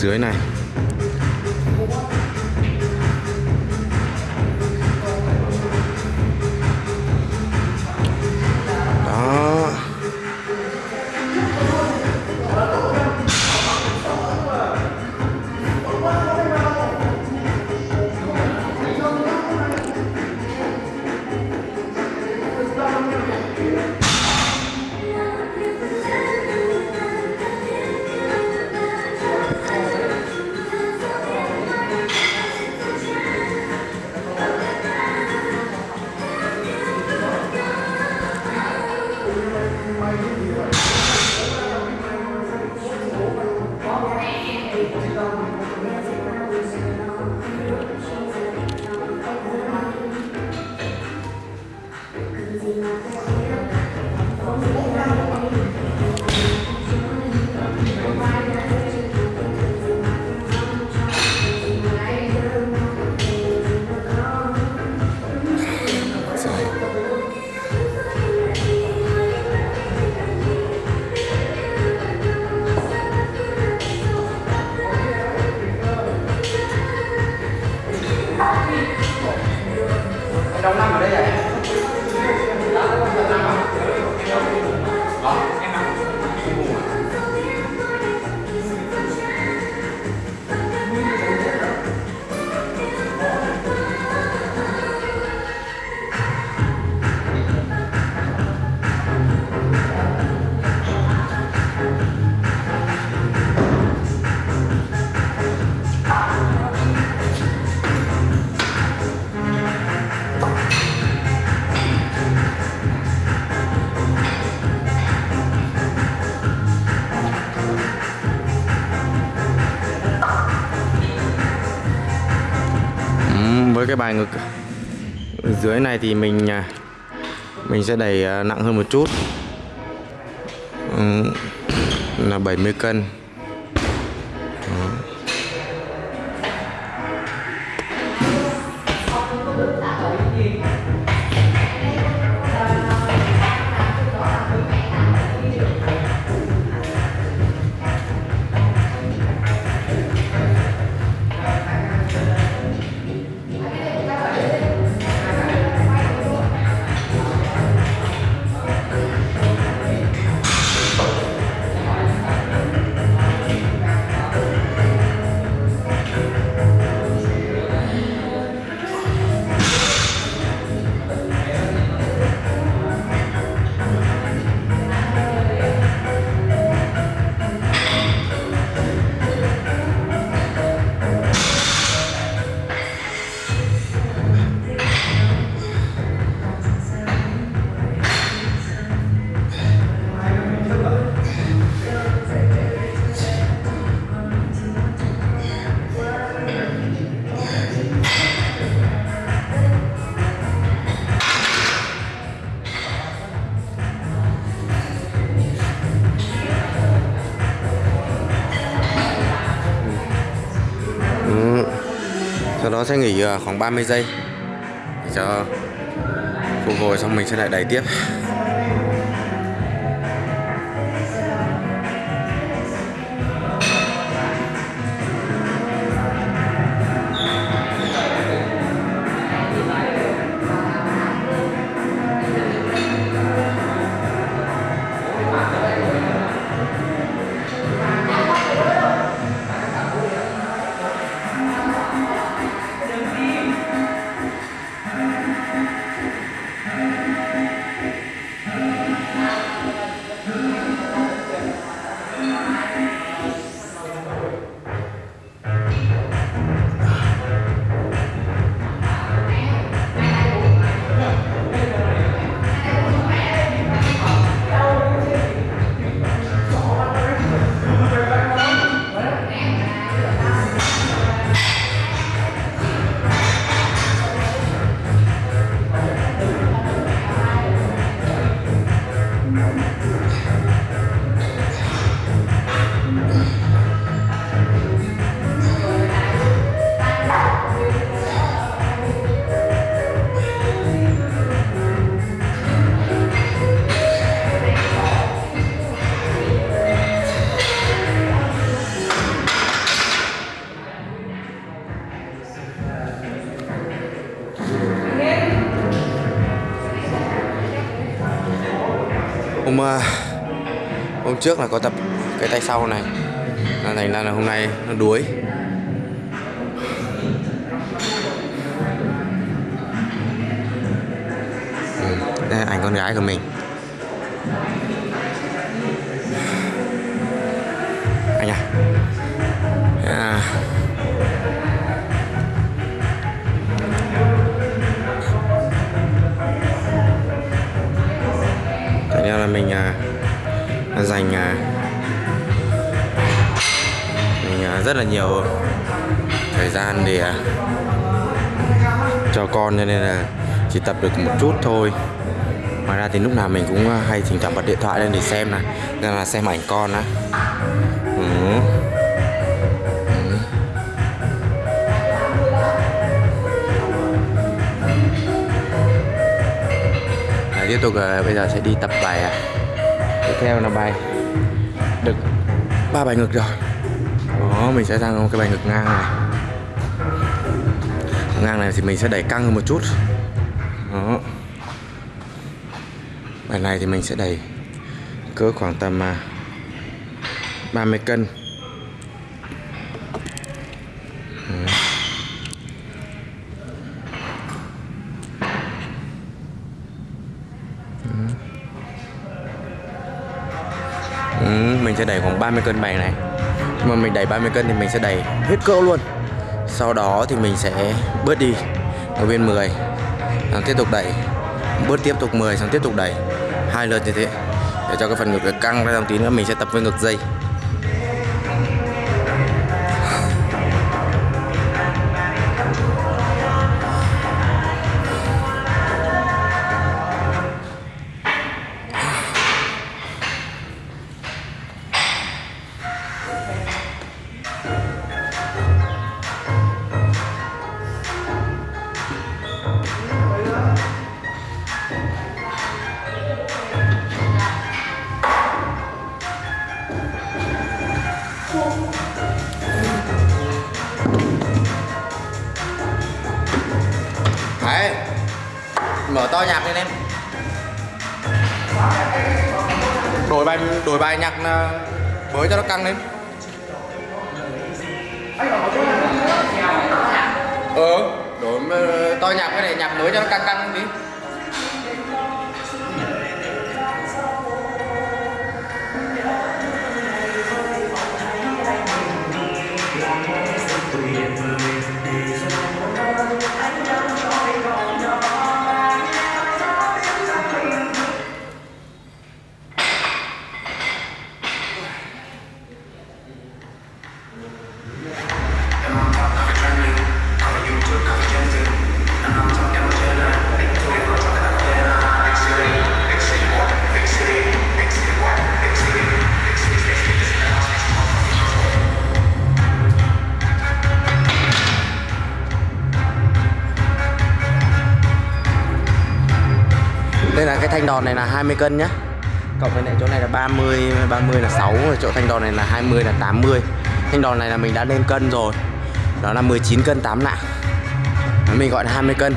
dưới này. Đông năm ở đây à? Với cái bài ngực. Dưới này thì mình à, mình sẽ đẩy à, nặng hơn một chút. Ừ, là 70 cân. Nó sẽ nghỉ à, khoảng 30 giây. Để cho phục hồi xong mình sẽ lại đẩy tiếp. Hôm ờ, hôm trước là có tập cái tay sau này. Là thành ra là hôm nay nó đuối. Ừ, đây là ảnh con gái của mình. Anh à. Là mình à, dành à, mình à, rất là nhiều thời gian để à, cho con cho nên là chỉ tập được một chút thôi. Ngoài ra thì lúc nào mình cũng à, hay thỉnh thoảng bật điện thoại lên để xem này nên là xem ảnh con á. Tiếp tục à, bây giờ sẽ đi tập bài à. tiếp theo là bài được ba bài ngực rồi. Đó mình sẽ sang cái bài ngực ngang này. Ngang này thì mình sẽ đẩy căng hơn một chút. Đó. Bài này thì mình sẽ đẩy cỡ khoảng tầm à, 30 cân đẩy khoảng 30 cân bài này. Nhưng mà mình đẩy 30 cân thì mình sẽ đẩy hết cỡ luôn. Sau đó thì mình sẽ bớt đi, ở bên 10 xong tiếp tục đẩy, bớt tiếp tục 10 xong tiếp tục đẩy. Hai lượt như thế, để cho cái phần ngực căng ra dòng tí nữa, mình sẽ tập với ngực dây. Mở to nhạc lên em. Đổi bài đổi bài nhạc ờ, mới cho nó căng lên. Ừ Đổi ờ, to nhạc cái này, nhạc mới cho nó căng căng đi. Thanh đòn này là 20 cân nhá. Cộng với lại chỗ này là 30 30 là 6 rồi chỗ thanh đòn này là 20 là 80 Thanh đòn này là mình đã lên cân rồi. Đó là 19 cân 8 lạng Mình gọi là 20 cân.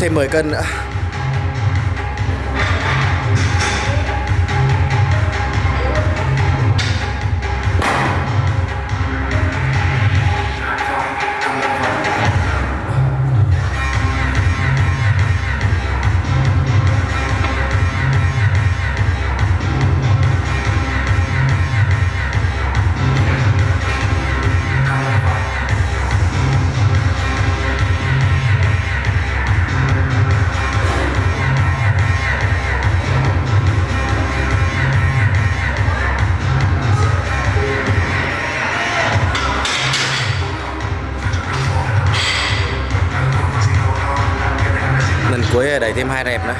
Thêm 10 cân nữa. Cuối đẩy thêm hai đẹp nữa.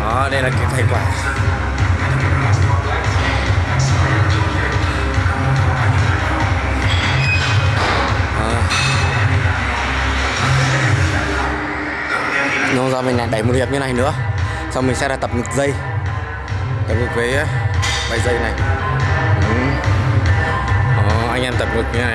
Đó đây là cái thành quả. Nó ra mình lại đẩy một hiệp như này nữa. Xong mình sẽ là tập ngực dây. Tập ngực với ờ, bài dây này. Ừ. Đó, anh em tập ngực như này.